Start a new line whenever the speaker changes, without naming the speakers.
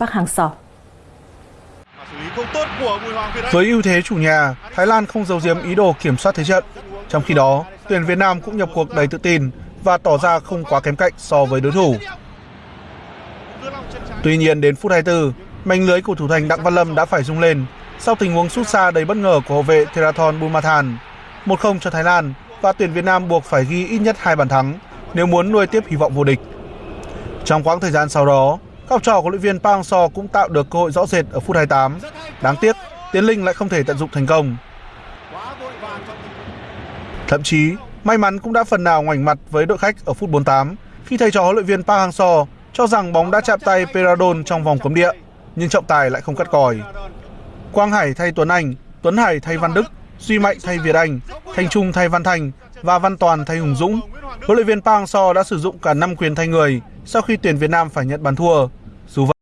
Park Hang-seo.
Với ưu thế chủ nhà, Thái Lan không giấu giếm ý đồ kiểm soát thế trận. Trong khi đó, tuyển Việt Nam cũng nhập cuộc đầy tự tin và tỏ ra không quá kém cạnh so với đối thủ. Tuy nhiên đến phút 24, mảnh lưới của thủ thành Đặng Văn Lâm đã phải rung lên sau tình huống sút xa đầy bất ngờ của hậu vệ Therathon Bumathan. 1-0 cho Thái Lan và tuyển Việt Nam buộc phải ghi ít nhất hai bàn thắng nếu muốn nuôi tiếp hy vọng vô địch. Trong quãng thời gian sau đó, học trò của luyện viên Park Hang-seo cũng tạo được cơ hội rõ rệt ở phút 28. Đáng tiếc, Tiến Linh lại không thể tận dụng thành công. Thậm chí, may mắn cũng đã phần nào ngoảnh mặt với đội khách ở phút 48 khi thầy trò huấn luyện viên Park Hang-seo cho rằng bóng đã chạm tay Peradon trong vòng cấm địa, nhưng trọng tài lại không cắt còi. Quang Hải thay Tuấn Anh, Tuấn Hải thay Văn Đức, Duy Mạnh thay Việt Anh, Thanh Trung thay Văn Thành và Văn Toàn thay Hùng Dũng. Huấn luyện viên Park Hang-seo đã sử dụng cả 5 quyền thay người sau khi tuyển Việt Nam phải nhận bàn thua. Suva